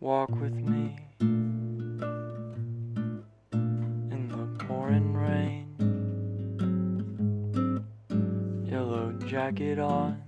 Walk with me in the pouring rain. Yellow jacket on.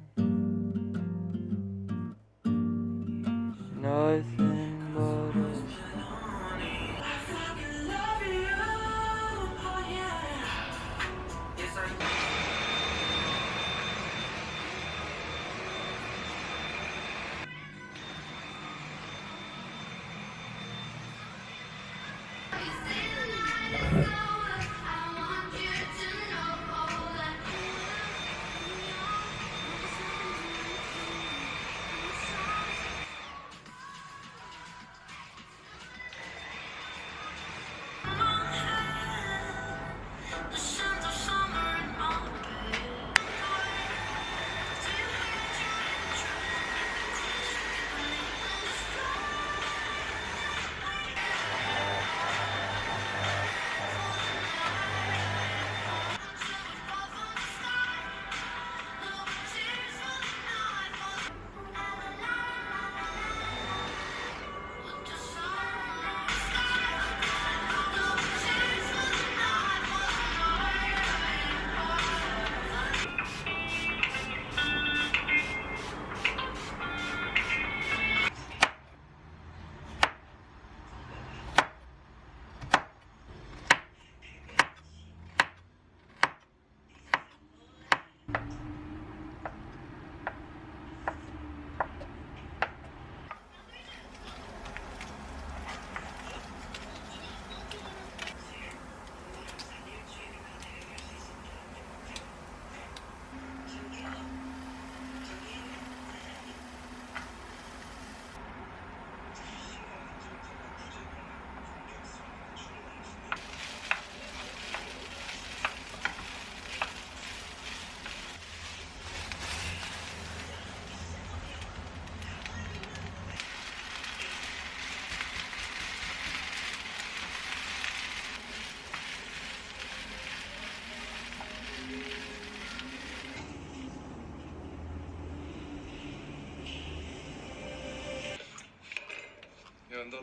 야 연달아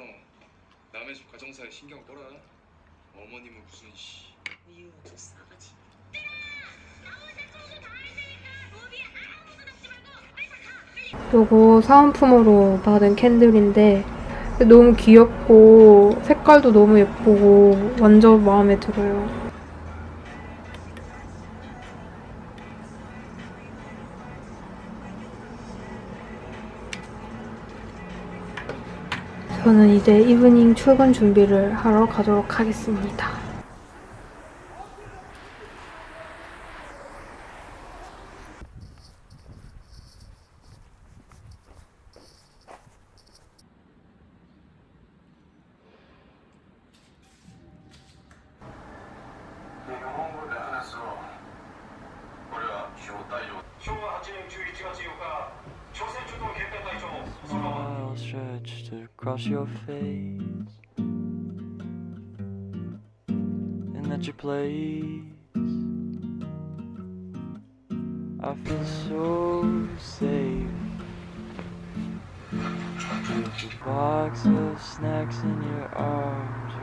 남의 집 가정사에 신경 꺼라 어머님은 무슨 씨 이유 저 싸가지. 요거 사은품으로 받은 캔들인데 너무 귀엽고 색깔도 너무 예쁘고 완전 마음에 들어요. 저는 이제 이브닝 출근 준비를 하러 가도록 하겠습니다. Across your face. And at your place, I feel so safe. With a box of snacks in your arms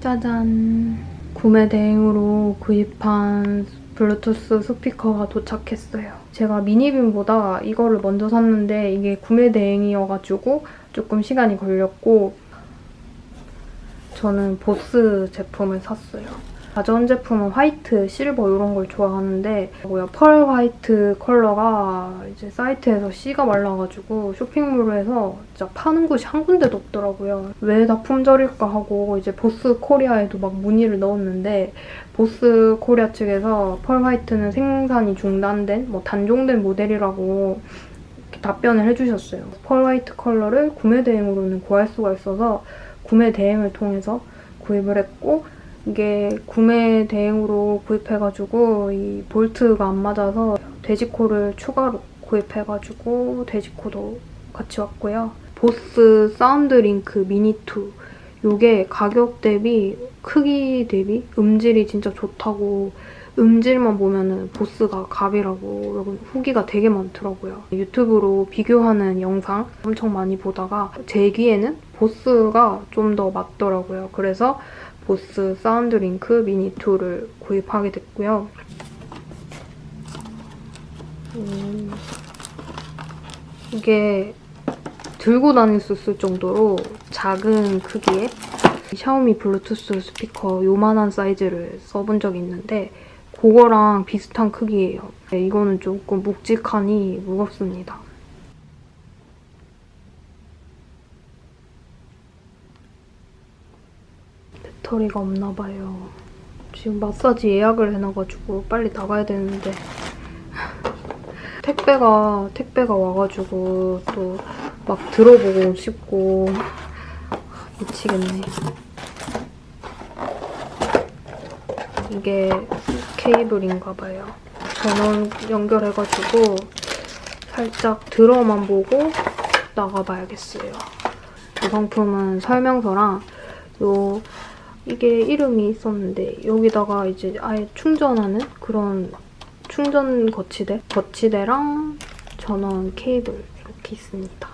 짜잔. 구매 대행으로 구입한 블루투스 스피커가 도착했어요. 제가 미니빔보다 이거를 먼저 샀는데 이게 구매 대행이어가지고 조금 시간이 걸렸고 저는 보스 제품을 샀어요. 가전 제품은 white, silver 이런 걸 좋아하는데 뭐야 pearl white 컬러가 이제 사이트에서 씨가 말라가지고 쇼핑몰에서 진짜 파는 곳이 한 군데도 없더라고요. 왜 다 품절일까 하고 이제 보스 코리아에도 막 문의를 넣었는데 보스 코리아 측에서 pearl white는 생산이 중단된 뭐 단종된 모델이라고 답변을 해주셨어요. pearl white 컬러를 구매 대행으로는 구할 수가 있어서 구매 대행을 통해서 구입을 했고 이게 구매 대행으로 구입해가지고 이 볼트가 안 맞아서 돼지코를 추가로 구입해가지고 돼지코도 같이 왔고요. 보스 사운드 링크 미니2 이게 가격 대비 크기 대비 음질이 진짜 좋다고 음질만 보면은 Bose가 갑이라고 여러분 후기가 되게 많더라고요. 유튜브로 비교하는 영상 엄청 많이 보다가 제 귀에는 Bose가 좀 더 맞더라고요. 그래서 Bose SoundLink Mini 2를 구입하게 됐고요. 음, 이게 들고 다닐 수 있을 정도로 작은 크기의 샤오미 블루투스 스피커 요만한 사이즈를 써본 적이 있는데 그거랑 비슷한 크기예요. 네, 이거는 조금 묵직하니 무겁습니다. 배터리가 없나 봐요. 지금 마사지 예약을 해놔가지고 빨리 나가야 되는데 택배가 택배가 와가지고 또 막 들어보고 싶고 미치겠네. 이게 케이블인가 봐요. 전원 연결해가지고 살짝 들어만 보고 나가봐야겠어요. 이 상품은 설명서랑 요 이게 이름이 있었는데 여기다가 이제 아예 충전하는 그런 충전 거치대? 거치대랑 전원 케이블 이렇게 있습니다.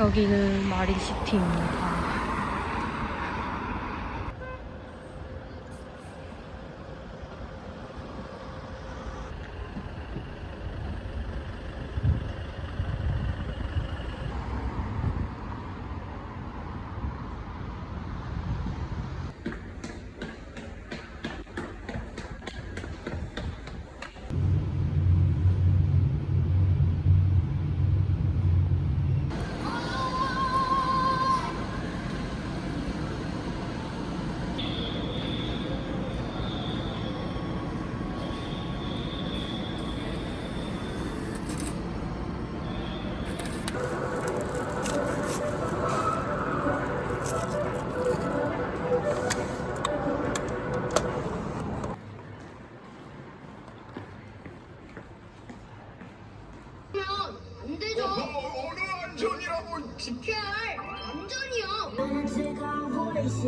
여기는 마린시티입니다. trying to take our voices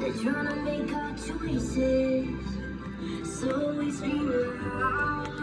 They're trying to make our choices. So we scream out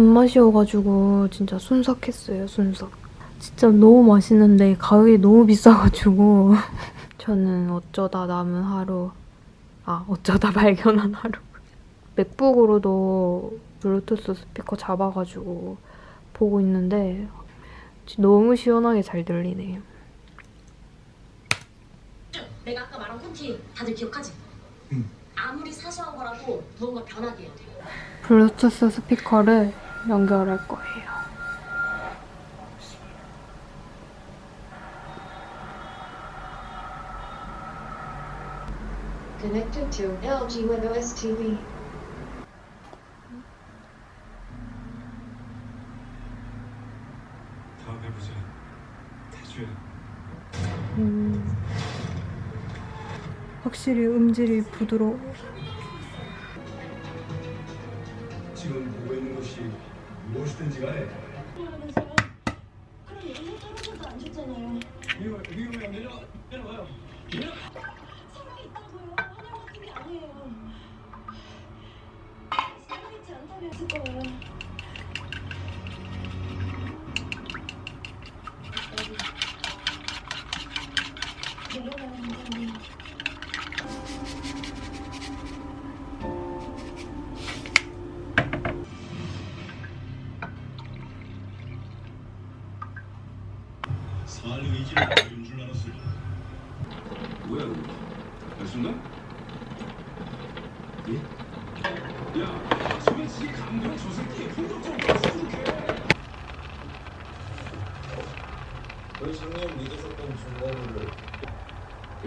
존맛이 어가지고 진짜 순삭했어요, 순삭. 진짜 너무 맛있는데 가격이 너무 비싸가지고 저는 어쩌다 남은 하루, 아 어쩌다 발견한 하루. 맥북으로도 블루투스 스피커 잡아가지고 보고 있는데 너무 시원하게 잘 들리네요. 내가 아까 말한 콘티 다들 기억하지? 응. 아무리 사소한 거라도 무언가 변하게 해야 돼. 블루투스 스피커를 연결할 거예요. Connected to LG WebOS TV. 다음에 보자. 태주야. 음, 확실히 음질이 부드러워. 지금 보고 있는 것이 무엇이든지 간에 그럼 얘는 떨어져도 안 좋잖아요. 위로 위로 내려 내려와요. 사랑이 있다고요. 하늘 같은 게 아니에요. 살아있지 않다면 있을 거예요.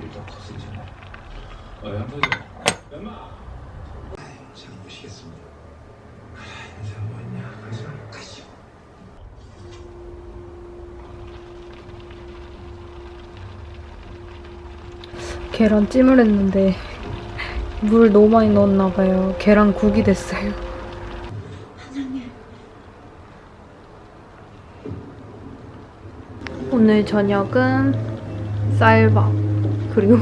일정 컸으잖아. 아, 양파죠. 엄마. 잘 모시겠습니다. 인사 뭐했냐? 그래서 가시오. 계란 찜을 했는데 물 너무 많이 넣었나 봐요. 계란 국이 됐어요. 오늘 저녁은 쌀밥 그리고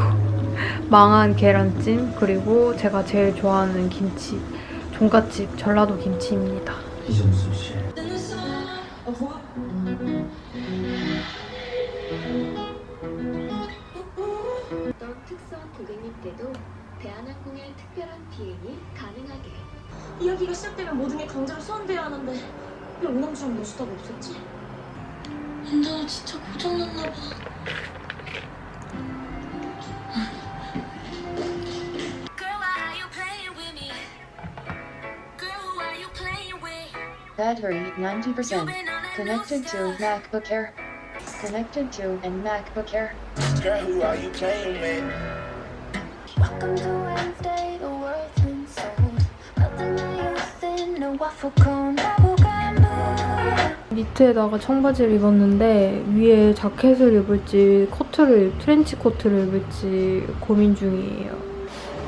망한 계란찜 그리고 제가 제일 좋아하는 김치 종갓집 전라도 김치입니다. 이정수 씨. 어떤 특수한 고객님 때도 대한항공의 특별한 비행이 가능하게. 이야기가 시작되면 모든 게 강제로 소환돼야 하는데 왜 오남주랑 노수다가 없었지? 운전을 진짜 고장났나 봐. Battery 90%. You've been on that Connected to. MacBook Air. Connected to and MacBook Air. Girl, who are you playing with? Welcome to Wednesday, the world's been sold. Melting my youth in a waffle cone. 니트에다가 청바지를 입었는데 위에 자켓을 입을지 코트를 트렌치 코트를 입을지 고민 중이에요.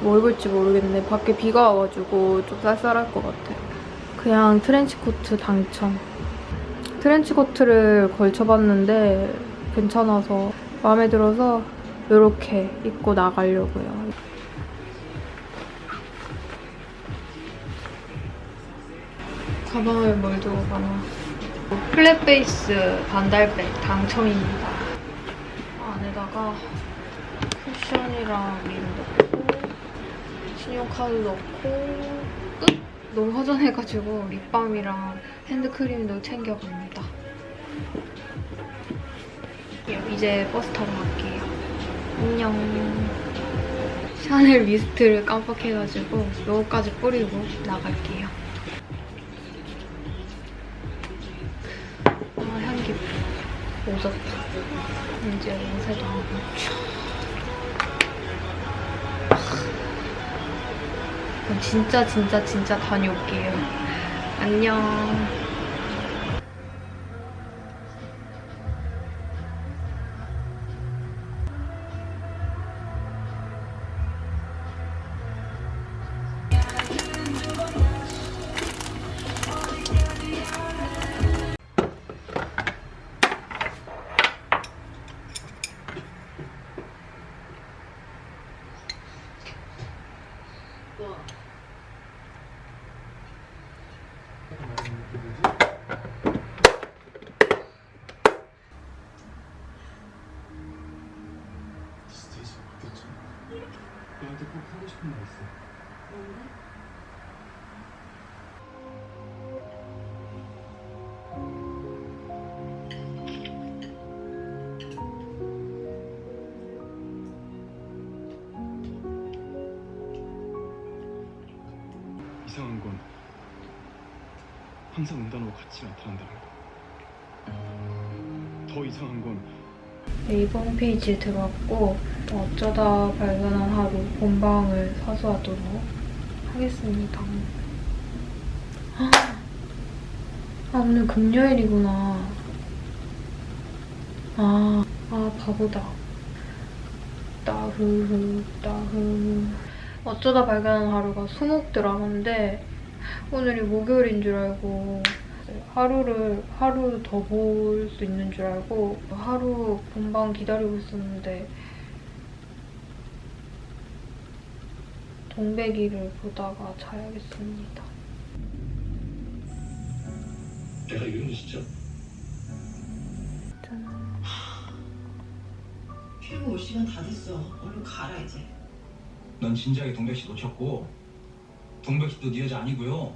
뭐 입을지 모르겠는데 밖에 비가 와가지고 좀 쌀쌀할 것 같아요. 그냥 트렌치 코트 당첨. 트렌치 코트를 걸쳐봤는데 괜찮아서 마음에 들어서 이렇게 입고 나가려고요. 가방을 뭘 두고 가나. 플랫 베이스 반달백 당첨입니다. 안에다가 쿠션이랑 lip 넣고 신용카드 넣고 끝! 너무 허전해가지고 립밤이랑 핸드크림도 챙겨갑니다. 이제 버스 타고 갈게요. 안녕. Chanel mist를 깜빡해가지고 요거까지 뿌리고 나갈게요. 아 향기 오졌다. 이제 옷에도 하고 그 진짜 진짜 진짜 다녀올게요. 안녕. 진짜 항상 응단하고 같이 나타난다는 거. 더 이상한 건 네이버 홈페이지에 들어왔고 어쩌다 발견한 하루 본방을 사수하도록 하겠습니다. 아, 아, 오늘 금요일이구나. 아, 아 바보다. 따흐흐 따흐 어쩌다 발견한 하루가 수목 드라마인데 오늘이 목요일인 줄 알고 하루를 하루 더 볼 수 있는 줄 알고 하루 본방 기다리고 있었는데 동백이를 보다가 자야겠습니다. 내가 이러는 진짜 짠. 피부 올 시간 다 됐어. 얼른 가라 이제. 넌 진지하게 동백 씨 놓쳤고 동백 씨도 네 여자 아니고요.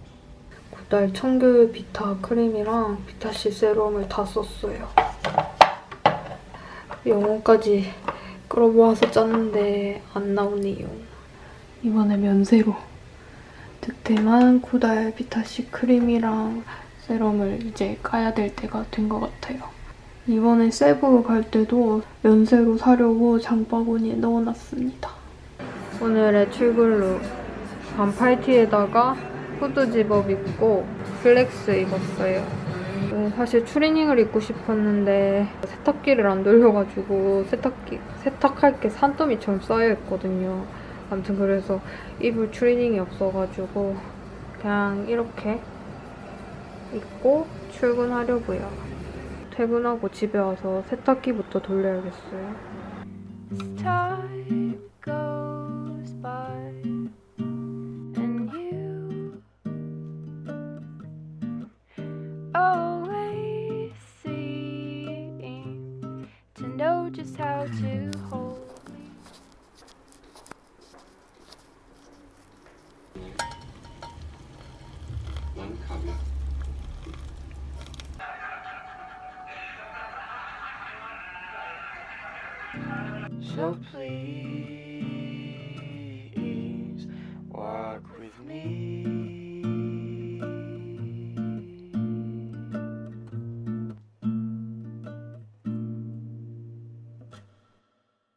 고달 청귤 비타 크림이랑 비타C 세럼을 다 썼어요. 영혼까지 끌어모아서 짰는데 안 나오네요. 이번에 면세로 득템한 고달 비타C 크림이랑 세럼을 이제 까야 될 때가 된 것 같아요. 이번에 세부 갈 때도 면세로 사려고 장바구니에 넣어놨습니다. 오늘의 출근look 반팔 티에다가 후드 집업 입고 슬랙스 입었어요. 네, 사실 추리닝을 입고 싶었는데 세탁기를 안 돌려가지고 세탁기 세탁할 게 산더미처럼 쌓여 있거든요. 아무튼 그래서 입을 추리닝이 없어가지고 그냥 이렇게 입고 출근하려고요. 퇴근하고 집에 와서 세탁기부터 돌려야겠어요. Just how to hold